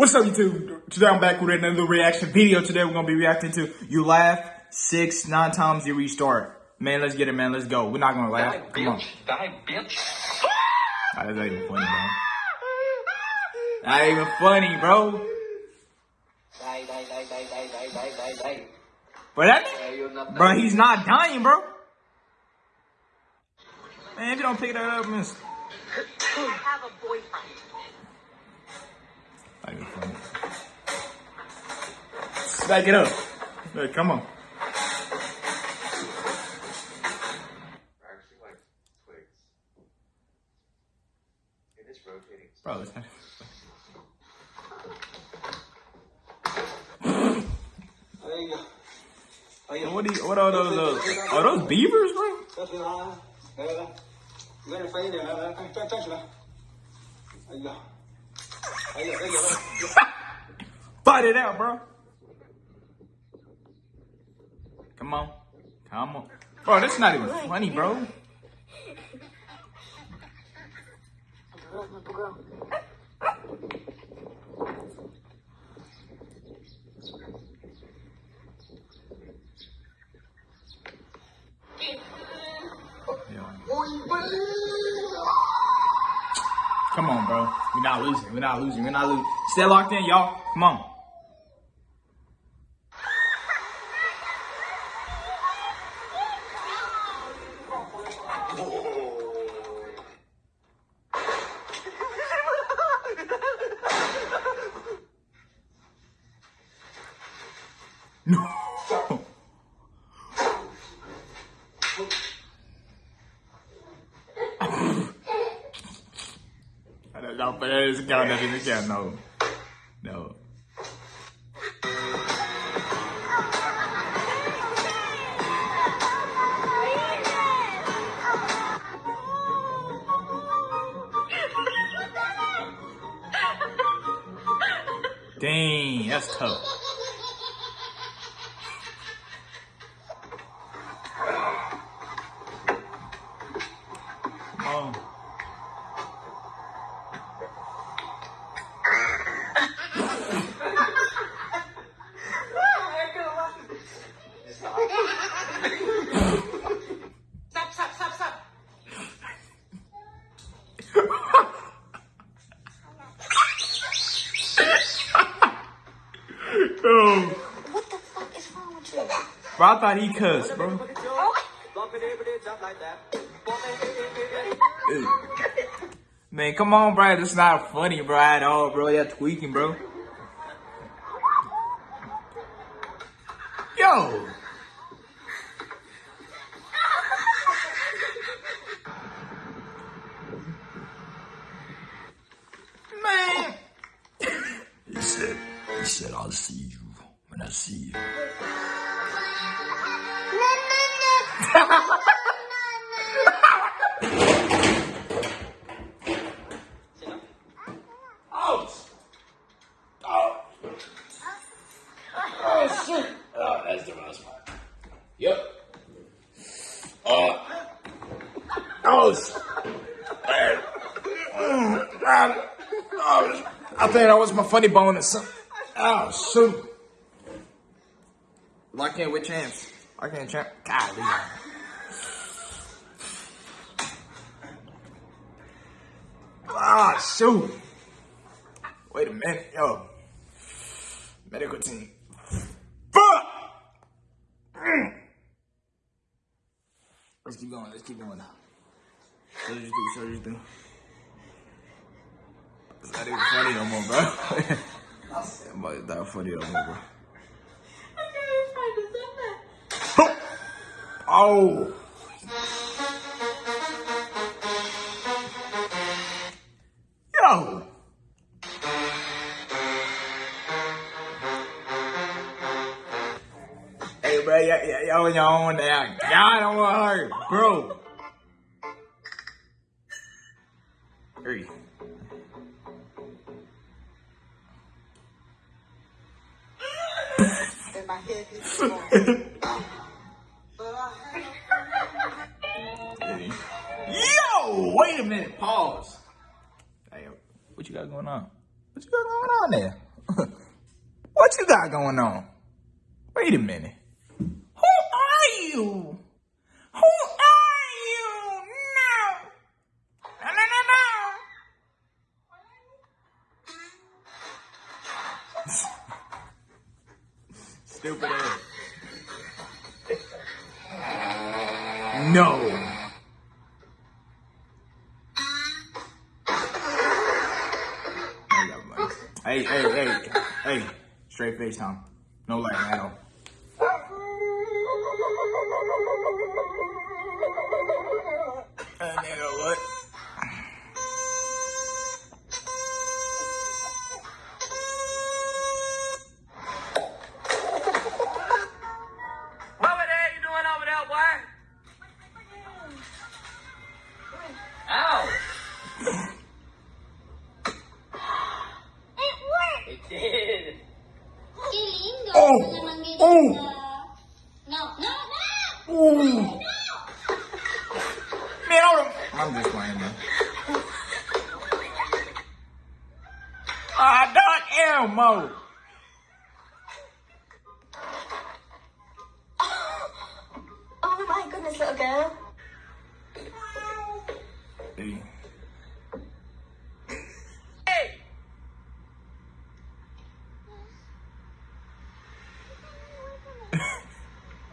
What's up, YouTube? Today I'm back with another reaction video. Today we're gonna be reacting to You Laugh Six, Nine Times You Restart. Man, let's get it, man. Let's go. We're not gonna laugh. Die, Come on. Die, bitch. Ah, that's not even funny, bro. Not even funny, bro. Die, die, die, die, die, die, die, die, die. But that, bro, he's not dying, bro. Man, if you don't pick that up, miss. Have a boyfriend. Not even funny. Back it up. Hey, come on. actually like twigs. It is rotating. Bro, it's not. There you go. There you go. What, do you, what are those? Uh, are those beavers, bro? Fight it out, bro. Come on. Come on. Bro, that's not even funny, bro. Come on, bro. We're not losing. We're not losing. We're not losing. Stay locked in, y'all. Come on. Parece que ela deve me quer, No. No. Dang, that's tough. What the fuck is wrong with you? Bro, I thought he cussed, bro. Man, come on, bro. That's not funny, bro, at all, bro. You're tweaking, bro. Yo. said, I'll see you when I see you. I think that was my funny bone or something. Oh, shoot. Lock in with champs. Lock in champ. Golly. Ah, shoot. Wait a minute, yo. Medical team. Fuck! Mm. Let's keep going. Let's keep going. Surgery do, surgery do. It's not even funny no more, bro. it's not funny more, bro. Oh. Yo. Hey, bro, y'all, on your own now. Y'all don't want her, bro. Yo, wait a minute. Pause. Hey, what you got going on? What you got going on there? what you got going on? Wait a minute. Who are you? Who are you? No. No, no, no, no. Stupid ass. No. Hey, hey, hey, hey. Straight face, Tom. No lag at all. Nigga, what? What the hell you doing over there, boy? Ow! It worked! It did. Lindo. Oh, oh. No, no, no. Ooh. No. Man, hold on. I'm just playing, man. Ah, Doc Elmo. Oh my goodness, little girl. Hey. Hey!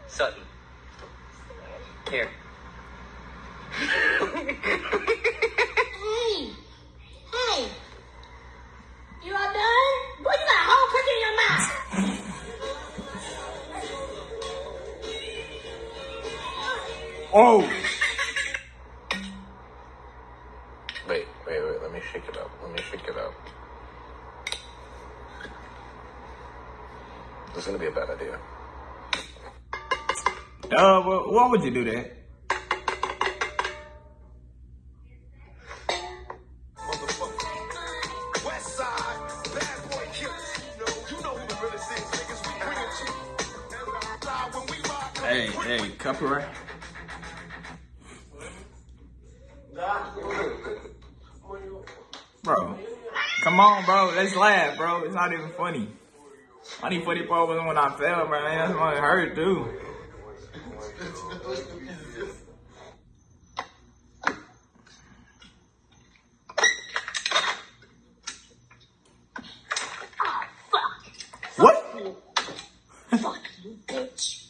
Sutton. Here. Hey. Hey. You all done? Boy, you got a whole cookie in your mouth. Oh. Wait, wait, wait. Let me shake it up. Let me shake it up. This is gonna be a bad idea. Uh, well, why would you do that? West side, bad boy killers. You know, you know who the realest is, niggas. We bring it Uh, to you. Fly when we rock. Hey, hey, copyright. Bro, come on, bro. Let's laugh, bro. It's not even funny. Only funny part when I fell, bro. That's when it hurt, too. What? Fuck you, bitch.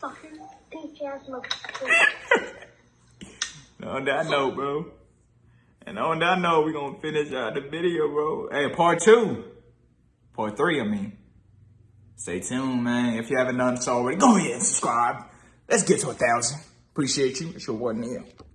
Fucking bitch ass motherfucker. On that note, bro. And on that note, we're gonna finish out the video, bro. Hey, part two. Part three, I mean. Stay tuned, man. If you haven't done so already, go ahead and subscribe. Let's get to a thousand. Appreciate you. It's your boy Neil.